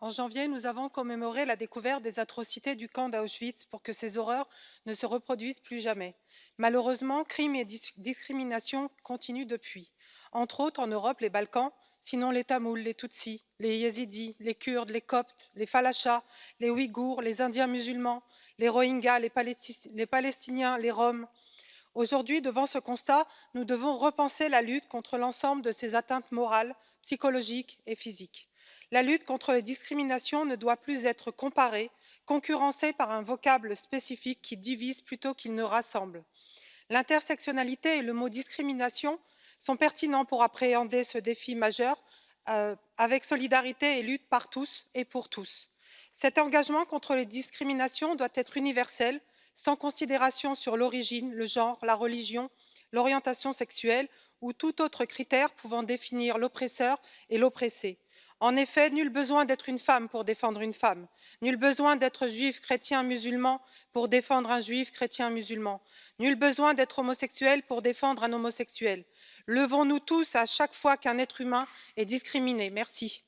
En janvier, nous avons commémoré la découverte des atrocités du camp d'Auschwitz pour que ces horreurs ne se reproduisent plus jamais. Malheureusement, crimes et dis discriminations continuent depuis. Entre autres, en Europe, les Balkans, sinon les Tamouls, les Tutsis, les Yézidis, les Kurdes, les Coptes, les Falachas, les Ouïghours, les Indiens musulmans, les Rohingyas, les, les Palestiniens, les Roms. Aujourd'hui, devant ce constat, nous devons repenser la lutte contre l'ensemble de ces atteintes morales, psychologiques et physiques. La lutte contre les discriminations ne doit plus être comparée, concurrencée par un vocable spécifique qui divise plutôt qu'il ne rassemble. L'intersectionnalité et le mot discrimination sont pertinents pour appréhender ce défi majeur euh, avec solidarité et lutte par tous et pour tous. Cet engagement contre les discriminations doit être universel, sans considération sur l'origine, le genre, la religion, l'orientation sexuelle ou tout autre critère pouvant définir l'oppresseur et l'oppressé. En effet, nul besoin d'être une femme pour défendre une femme, nul besoin d'être juif, chrétien, musulman pour défendre un juif, chrétien, musulman, nul besoin d'être homosexuel pour défendre un homosexuel. Levons-nous tous à chaque fois qu'un être humain est discriminé. Merci.